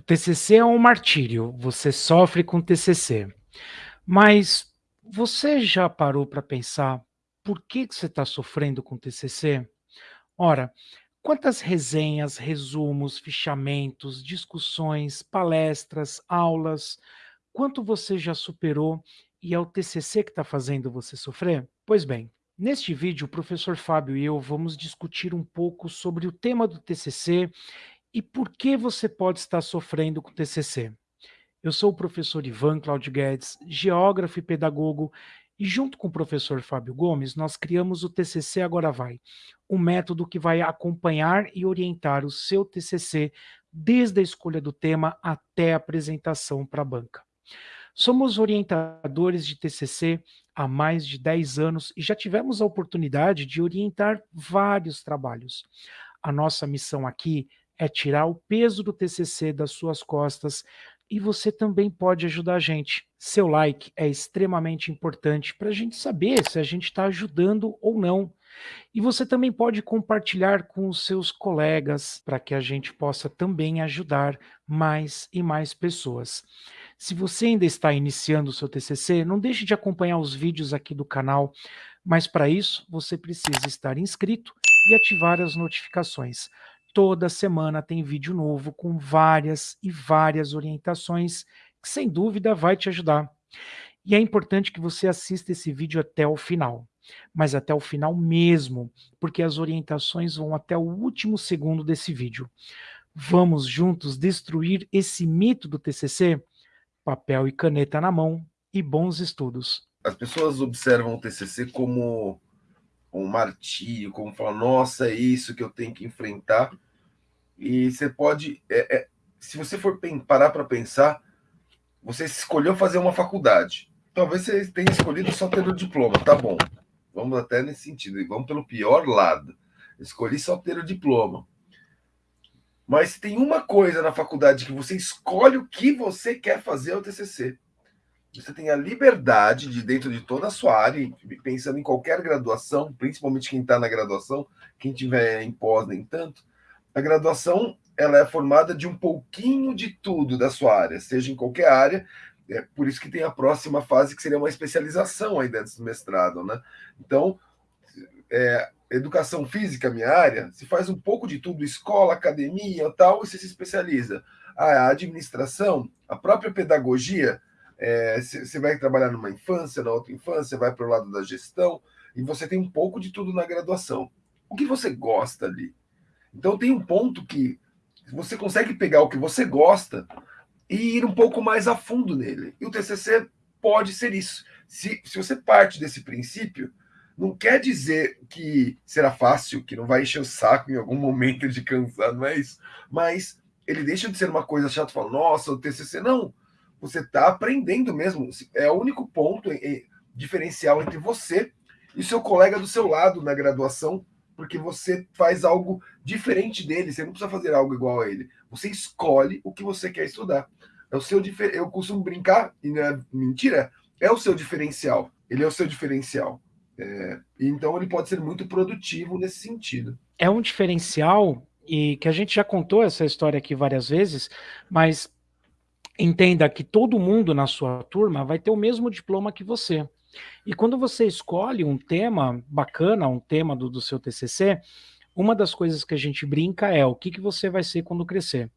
O TCC é um martírio, você sofre com TCC. Mas você já parou para pensar por que, que você está sofrendo com TCC? Ora, quantas resenhas, resumos, fichamentos, discussões, palestras, aulas, quanto você já superou e é o TCC que está fazendo você sofrer? Pois bem, neste vídeo o professor Fábio e eu vamos discutir um pouco sobre o tema do TCC e por que você pode estar sofrendo com TCC. Eu sou o professor Ivan Claudio Guedes, geógrafo e pedagogo, e junto com o professor Fábio Gomes, nós criamos o TCC Agora Vai, um método que vai acompanhar e orientar o seu TCC desde a escolha do tema até a apresentação para a banca. Somos orientadores de TCC há mais de 10 anos e já tivemos a oportunidade de orientar vários trabalhos. A nossa missão aqui é tirar o peso do TCC das suas costas e você também pode ajudar a gente. Seu like é extremamente importante para a gente saber se a gente está ajudando ou não. E você também pode compartilhar com os seus colegas para que a gente possa também ajudar mais e mais pessoas. Se você ainda está iniciando o seu TCC, não deixe de acompanhar os vídeos aqui do canal, mas para isso você precisa estar inscrito e ativar as notificações. Toda semana tem vídeo novo com várias e várias orientações que sem dúvida vai te ajudar. E é importante que você assista esse vídeo até o final, mas até o final mesmo, porque as orientações vão até o último segundo desse vídeo. Vamos juntos destruir esse mito do TCC? Papel e caneta na mão e bons estudos. As pessoas observam o TCC como um martírio, como falar, nossa, é isso que eu tenho que enfrentar. E você pode, é, é, se você for parar para pensar, você escolheu fazer uma faculdade. Talvez você tenha escolhido só ter o diploma, tá bom. Vamos até nesse sentido, vamos pelo pior lado. Escolhi só ter o diploma. Mas tem uma coisa na faculdade que você escolhe o que você quer fazer ao TCC. Você tem a liberdade de, dentro de toda a sua área, pensando em qualquer graduação, principalmente quem está na graduação, quem tiver em pós nem tanto, a graduação ela é formada de um pouquinho de tudo da sua área, seja em qualquer área, é por isso que tem a próxima fase, que seria uma especialização aí dentro do mestrado, né? Então, é, educação física, minha área, se faz um pouco de tudo, escola, academia tal, e você se especializa. A administração, a própria pedagogia, é, você vai trabalhar numa infância, na outra infância, vai para o lado da gestão, e você tem um pouco de tudo na graduação. O que você gosta ali? Então tem um ponto que você consegue pegar o que você gosta e ir um pouco mais a fundo nele. E o TCC pode ser isso. Se, se você parte desse princípio, não quer dizer que será fácil, que não vai encher o saco em algum momento de cansar, não é isso. Mas ele deixa de ser uma coisa chata, fala, nossa, o TCC, não você está aprendendo mesmo. É o único ponto diferencial entre você e seu colega do seu lado na graduação, porque você faz algo diferente dele. Você não precisa fazer algo igual a ele. Você escolhe o que você quer estudar. É o seu difer... Eu costumo brincar, e não é mentira, é o seu diferencial. Ele é o seu diferencial. É... Então ele pode ser muito produtivo nesse sentido. É um diferencial, e que a gente já contou essa história aqui várias vezes, mas entenda que todo mundo na sua turma vai ter o mesmo diploma que você. E quando você escolhe um tema bacana, um tema do, do seu TCC, uma das coisas que a gente brinca é o que, que você vai ser quando crescer.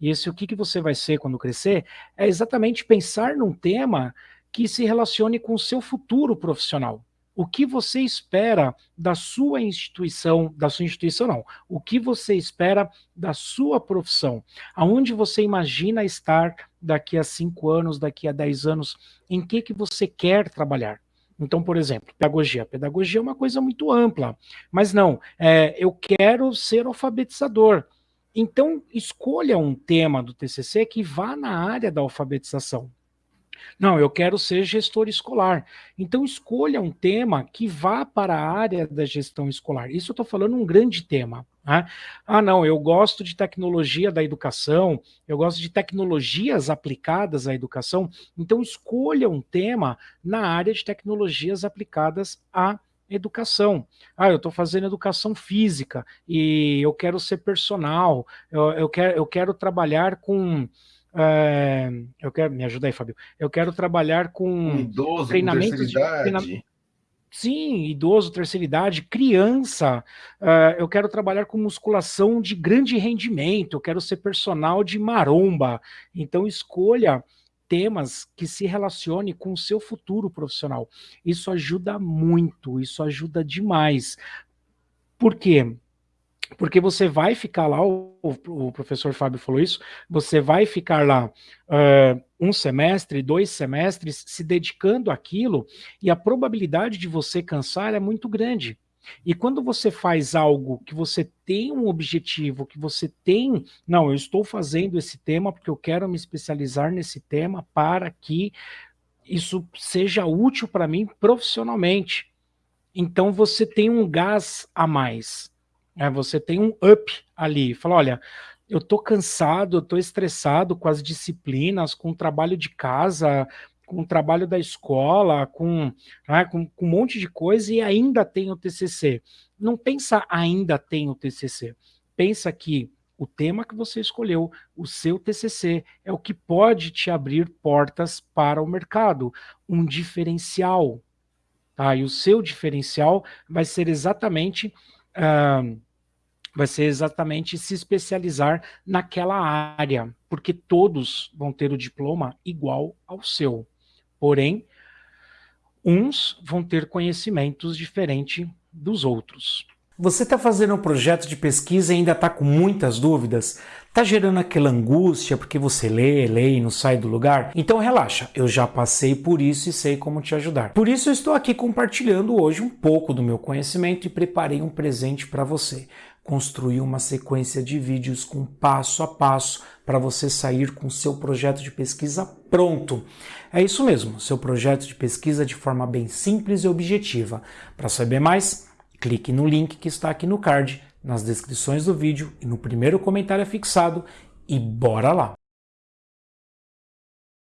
E esse o que, que você vai ser quando crescer é exatamente pensar num tema que se relacione com o seu futuro profissional o que você espera da sua instituição, da sua instituição não, o que você espera da sua profissão, aonde você imagina estar daqui a cinco anos, daqui a dez anos, em que, que você quer trabalhar. Então, por exemplo, pedagogia. Pedagogia é uma coisa muito ampla, mas não, é, eu quero ser alfabetizador. Então, escolha um tema do TCC que vá na área da alfabetização. Não, eu quero ser gestor escolar. Então escolha um tema que vá para a área da gestão escolar. Isso eu estou falando um grande tema. Né? Ah, não, eu gosto de tecnologia da educação, eu gosto de tecnologias aplicadas à educação. Então escolha um tema na área de tecnologias aplicadas à educação. Ah, eu estou fazendo educação física e eu quero ser personal, eu, eu, quero, eu quero trabalhar com. É, eu quero, me ajuda aí, Fábio. Eu quero trabalhar com um idoso, treinamentos com de treinamento, Sim, idoso, terceira idade, criança. Uh, eu quero trabalhar com musculação de grande rendimento, eu quero ser personal de maromba. Então, escolha temas que se relacione com o seu futuro profissional. Isso ajuda muito, isso ajuda demais. Por quê? Porque você vai ficar lá, o, o professor Fábio falou isso, você vai ficar lá uh, um semestre, dois semestres se dedicando àquilo, e a probabilidade de você cansar é muito grande. E quando você faz algo que você tem um objetivo, que você tem, não, eu estou fazendo esse tema porque eu quero me especializar nesse tema para que isso seja útil para mim profissionalmente. Então você tem um gás a mais, né? você tem um up ali. Fala, olha, eu tô cansado, eu tô estressado com as disciplinas, com o trabalho de casa, com o trabalho da escola, com, né, com, com, um monte de coisa e ainda tem o TCC. Não pensa ainda tem o TCC. Pensa que o tema que você escolheu, o seu TCC, é o que pode te abrir portas para o mercado, um diferencial. Tá? E o seu diferencial vai ser exatamente... Uh, vai ser exatamente se especializar naquela área, porque todos vão ter o diploma igual ao seu. Porém, uns vão ter conhecimentos diferentes dos outros. Você está fazendo um projeto de pesquisa e ainda está com muitas dúvidas? Está gerando aquela angústia porque você lê, lê e não sai do lugar? Então relaxa, eu já passei por isso e sei como te ajudar. Por isso eu estou aqui compartilhando hoje um pouco do meu conhecimento e preparei um presente para você construir uma sequência de vídeos com passo a passo para você sair com seu projeto de pesquisa pronto. É isso mesmo, seu projeto de pesquisa de forma bem simples e objetiva. Para saber mais, clique no link que está aqui no card, nas descrições do vídeo e no primeiro comentário fixado e bora lá!